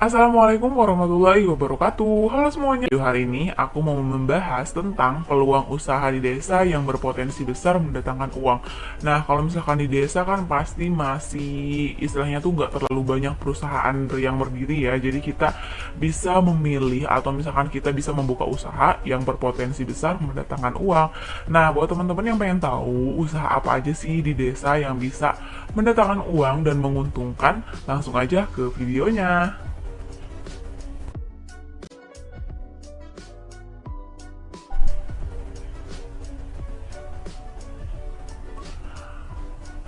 Assalamualaikum warahmatullahi wabarakatuh. Halo semuanya. Video hari ini aku mau membahas tentang peluang usaha di desa yang berpotensi besar mendatangkan uang. Nah kalau misalkan di desa kan pasti masih istilahnya tuh nggak terlalu banyak perusahaan yang berdiri ya. Jadi kita bisa memilih atau misalkan kita bisa membuka usaha yang berpotensi besar mendatangkan uang. Nah buat teman-teman yang pengen tahu usaha apa aja sih di desa yang bisa mendatangkan uang dan menguntungkan Langsung aja ke videonya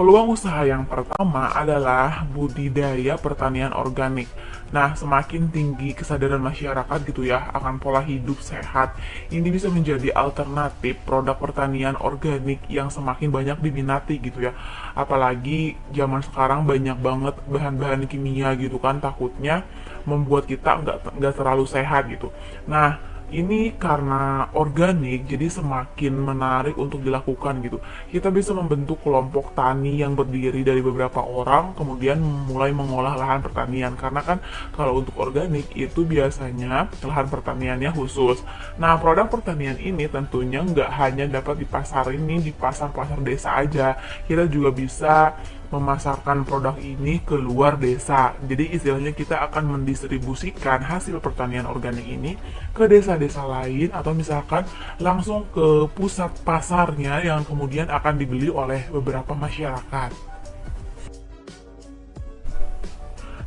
Peluang usaha yang pertama adalah budidaya pertanian organik. Nah, semakin tinggi kesadaran masyarakat gitu ya akan pola hidup sehat, ini bisa menjadi alternatif produk pertanian organik yang semakin banyak diminati gitu ya. Apalagi zaman sekarang banyak banget bahan-bahan kimia gitu kan, takutnya membuat kita nggak terlalu sehat gitu. Nah, ini karena organik jadi semakin menarik untuk dilakukan gitu. Kita bisa membentuk kelompok tani yang berdiri dari beberapa orang kemudian mulai mengolah lahan pertanian. Karena kan kalau untuk organik itu biasanya lahan pertaniannya khusus. Nah produk pertanian ini tentunya nggak hanya dapat dipasarin nih di pasar-pasar desa aja. Kita juga bisa memasarkan produk ini ke luar desa. Jadi istilahnya kita akan mendistribusikan hasil pertanian organik ini ke desa-desa lain atau misalkan langsung ke pusat pasarnya yang kemudian akan dibeli oleh beberapa masyarakat.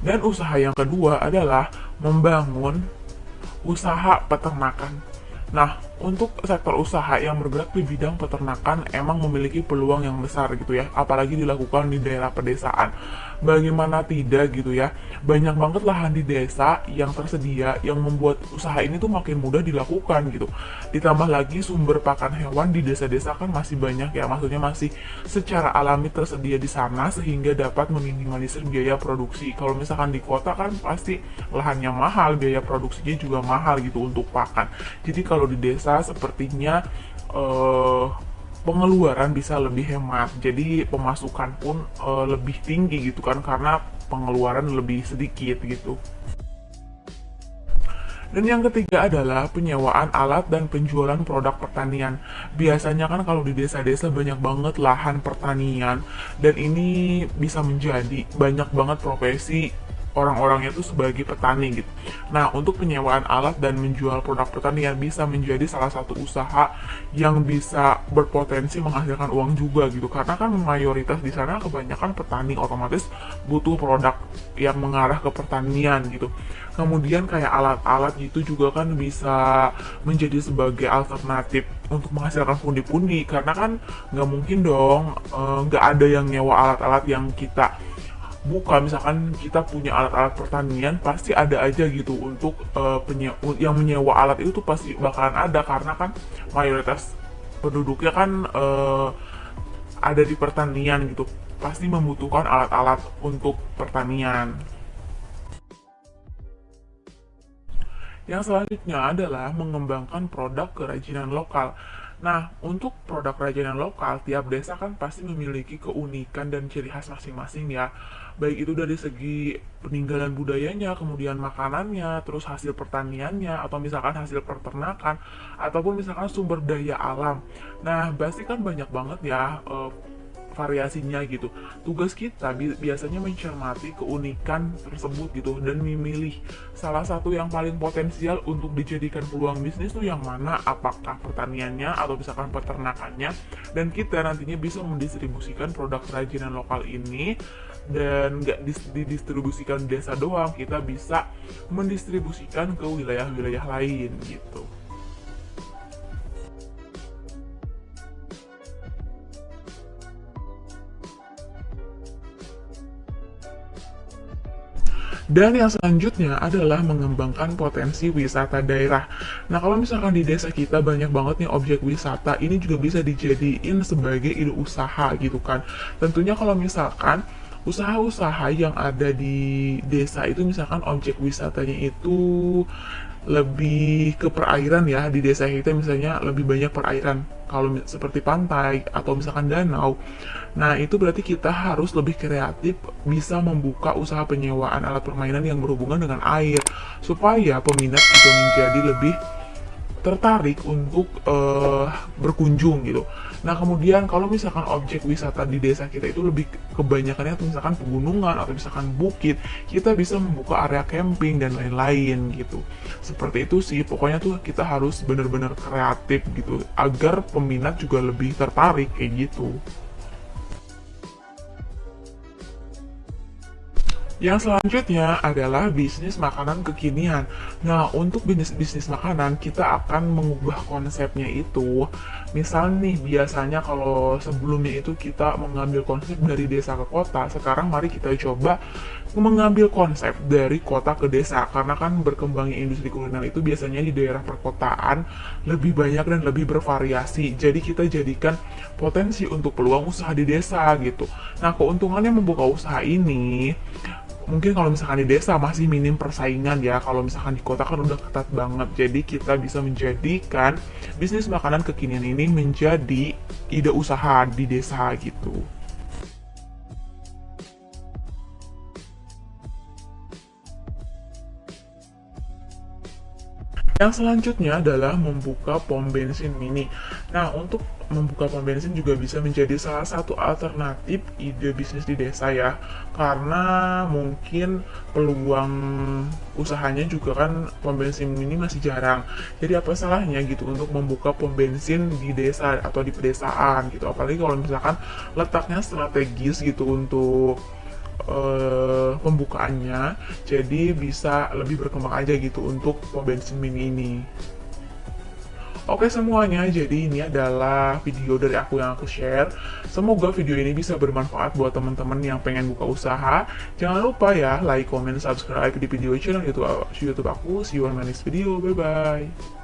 Dan usaha yang kedua adalah membangun usaha peternakan. Nah, untuk sektor usaha yang bergerak di bidang peternakan emang memiliki peluang yang besar gitu ya, apalagi dilakukan di daerah pedesaan. Bagaimana tidak gitu ya, banyak banget lahan di desa yang tersedia yang membuat usaha ini tuh makin mudah dilakukan gitu. Ditambah lagi sumber pakan hewan di desa-desa kan masih banyak ya, maksudnya masih secara alami tersedia di sana sehingga dapat meminimalisir biaya produksi. Kalau misalkan di kota kan pasti lahannya mahal, biaya produksinya juga mahal gitu untuk pakan. Jadi kalau di desa desa sepertinya uh, pengeluaran bisa lebih hemat. Jadi pemasukan pun uh, lebih tinggi gitu kan karena pengeluaran lebih sedikit gitu. Dan yang ketiga adalah penyewaan alat dan penjualan produk pertanian. Biasanya kan kalau di desa-desa banyak banget lahan pertanian. Dan ini bisa menjadi banyak banget profesi orang-orangnya itu sebagai petani gitu. Nah, untuk penyewaan alat dan menjual produk pertanian bisa menjadi salah satu usaha yang bisa berpotensi menghasilkan uang juga gitu. Karena kan mayoritas di sana kebanyakan petani otomatis butuh produk yang mengarah ke pertanian gitu. Kemudian kayak alat-alat gitu juga kan bisa menjadi sebagai alternatif untuk menghasilkan pundi-pundi karena kan nggak mungkin dong eh, nggak ada yang nyewa alat-alat yang kita buka misalkan kita punya alat-alat pertanian pasti ada aja gitu untuk uh, yang menyewa alat itu tuh pasti bakalan ada karena kan mayoritas penduduknya kan uh, ada di pertanian gitu. Pasti membutuhkan alat-alat untuk pertanian. Yang selanjutnya adalah mengembangkan produk kerajinan lokal Nah, untuk produk kerajinan lokal, tiap desa kan pasti memiliki keunikan dan ciri khas masing-masing ya. Baik itu dari segi peninggalan budayanya, kemudian makanannya, terus hasil pertaniannya, atau misalkan hasil peternakan, ataupun misalkan sumber daya alam. Nah, pasti kan banyak banget ya uh, variasinya gitu. Tugas kita bi biasanya mencermati keunikan tersebut gitu dan memilih salah satu yang paling potensial untuk dijadikan peluang bisnis tuh yang mana apakah pertaniannya atau misalkan peternakannya dan kita nantinya bisa mendistribusikan produk kerajinan lokal ini dan nggak didistribusikan desa doang kita bisa mendistribusikan ke wilayah-wilayah lain gitu Dan yang selanjutnya adalah mengembangkan potensi wisata daerah. Nah, kalau misalkan di desa kita banyak banget nih objek wisata, ini juga bisa dijadiin sebagai ide usaha gitu kan. Tentunya kalau misalkan usaha-usaha yang ada di desa itu misalkan objek wisatanya itu lebih ke perairan ya di desa kita misalnya lebih banyak perairan. Kalau seperti pantai atau misalkan danau. Nah itu berarti kita harus lebih kreatif bisa membuka usaha penyewaan alat permainan yang berhubungan dengan air. Supaya peminat juga menjadi lebih tertarik untuk eh, berkunjung gitu. Nah kemudian kalau misalkan objek wisata di desa kita itu lebih kebanyakannya misalkan pegunungan atau misalkan bukit, kita bisa membuka area camping dan lain-lain gitu. Seperti itu sih, pokoknya tuh kita harus benar-benar kreatif gitu agar peminat juga lebih tertarik kayak gitu. Yang selanjutnya adalah bisnis makanan kekinian. Nah, untuk bisnis bisnis makanan, kita akan mengubah konsepnya itu. Misal nih, biasanya kalau sebelumnya itu kita mengambil konsep dari desa ke kota, sekarang mari kita coba mengambil konsep dari kota ke desa. Karena kan berkembangnya industri kuliner itu biasanya di daerah perkotaan lebih banyak dan lebih bervariasi. Jadi kita jadikan potensi untuk peluang usaha di desa gitu. Nah, keuntungannya membuka usaha ini mungkin kalau misalkan di desa masih minim persaingan ya. Kalau misalkan di kota kan udah ketat banget. Jadi kita bisa menjadikan bisnis makanan kekinian ini menjadi ide usaha di desa gitu. Yang selanjutnya adalah membuka pom bensin mini. Nah, untuk membuka pom bensin juga bisa menjadi salah satu alternatif ide bisnis di desa ya. Karena mungkin peluang usahanya juga kan pom bensin mini masih jarang. Jadi apa salahnya gitu untuk membuka pom bensin di desa atau di pedesaan gitu. Apalagi kalau misalkan letaknya strategis gitu untuk eh, pembukaannya jadi bisa lebih berkembang aja gitu untuk pom bensin mini ini Oke semuanya, jadi ini adalah video dari aku yang aku share. Semoga video ini bisa bermanfaat buat teman-teman yang pengen buka usaha. Jangan lupa ya, like, comment, subscribe di video channel YouTube, aku. See you on my next video. Bye-bye.